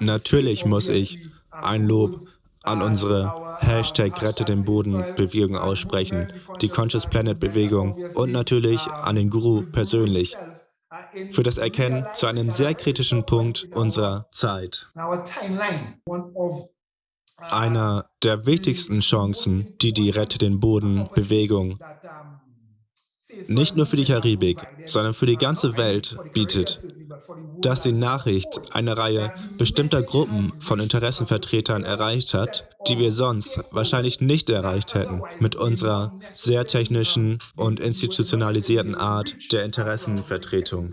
Natürlich muss ich ein Lob an unsere Hashtag Rette den Boden Bewegung aussprechen, die Conscious Planet Bewegung und natürlich an den Guru persönlich für das Erkennen zu einem sehr kritischen Punkt unserer Zeit. Einer der wichtigsten Chancen, die die Rette den Boden Bewegung nicht nur für die Karibik, sondern für die ganze Welt bietet, dass die Nachricht eine Reihe bestimmter Gruppen von Interessenvertretern erreicht hat, die wir sonst wahrscheinlich nicht erreicht hätten mit unserer sehr technischen und institutionalisierten Art der Interessenvertretung.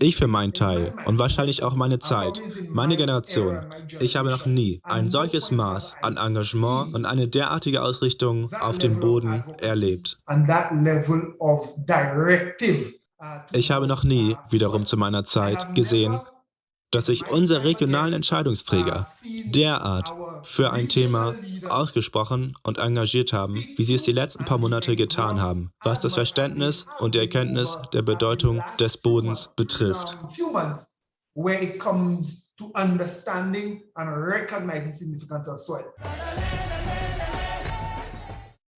Ich für meinen Teil und wahrscheinlich auch meine Zeit, meine Generation, ich habe noch nie ein solches Maß an Engagement und eine derartige Ausrichtung auf den Boden erlebt. Ich habe noch nie, wiederum zu meiner Zeit, gesehen, dass sich unsere regionalen Entscheidungsträger derart für ein Thema ausgesprochen und engagiert haben, wie sie es die letzten paar Monate getan haben, was das Verständnis und die Erkenntnis der Bedeutung des Bodens betrifft. to understanding and recognizing significance of soil.